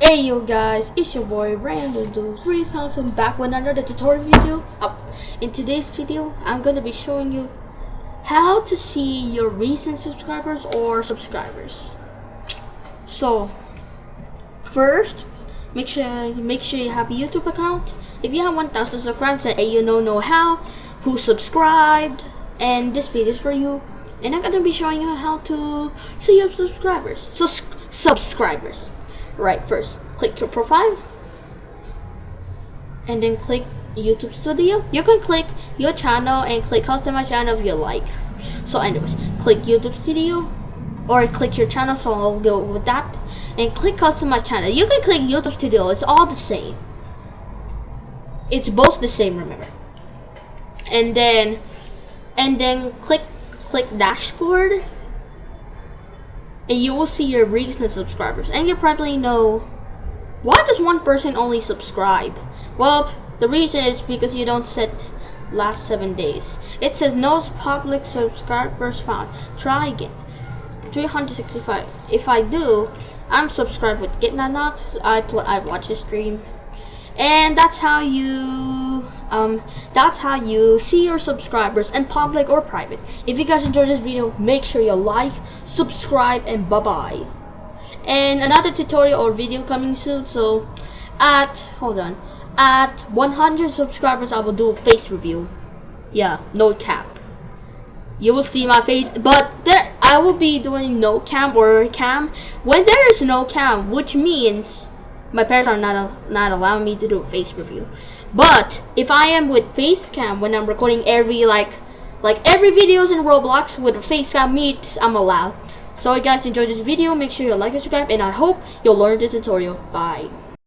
Hey yo guys, it's your boy Random Dude 3000 back with another tutorial video. Uh, in today's video, I'm gonna be showing you how to see your recent subscribers or subscribers. So, first, make sure make sure you have a YouTube account. If you have 1,000 subscribers and you don't know how, who subscribed, and this video is for you. And I'm gonna be showing you how to see your subscribers. So subscribers. Right, first click your profile, and then click YouTube Studio. You can click your channel and click customize channel if you like. So, anyways, click YouTube Studio or click your channel. So I'll go with that and click customize channel. You can click YouTube Studio. It's all the same. It's both the same. Remember. And then, and then click click dashboard and you will see your recent subscribers. And you probably know why does one person only subscribe? Well the reason is because you don't set last seven days. It says no public subscribers found. Try again. 365 if I do I'm subscribed with Gitnanot I play I watch the stream. And that's how you um, that's how you see your subscribers in public or private. If you guys enjoyed this video make sure you like subscribe and bye bye and another tutorial or video coming soon so at hold on at 100 subscribers I will do a face review. Yeah no cap. You will see my face but there I will be doing no cam or cam. When there is no cam which means my parents are not not allowing me to do a face review but if I am with Facecam when I'm recording every like like every videos in Roblox with Facecam face meets I'm allowed. So you guys enjoyed this video make sure you like and subscribe and I hope you'll learn the tutorial. Bye